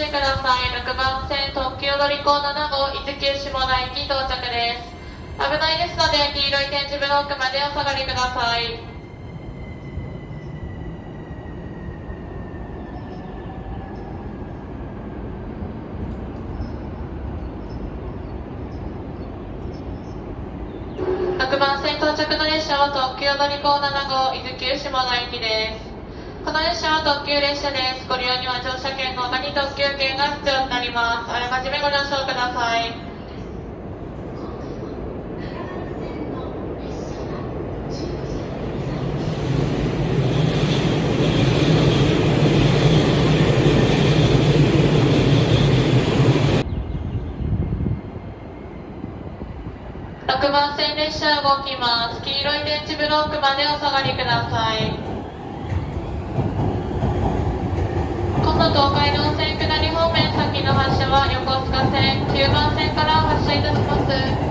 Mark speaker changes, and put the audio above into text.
Speaker 1: しください。6番線特急乗り子7号、伊豆急下田駅到着です。危ないですので、黄色い点字ブロックまでお下がりください。6番線到着の列車は特急乗り子7号、伊豆急下田駅です。この列車は特急列車です。ご利用には乗車券の他に特急券が必要になります。あらかじめご了承ください。6番線列車動きます。黄色い電池ブロックまでお下がりください。東海道線下り方面先の発車は横須賀線9番線から発車いたします。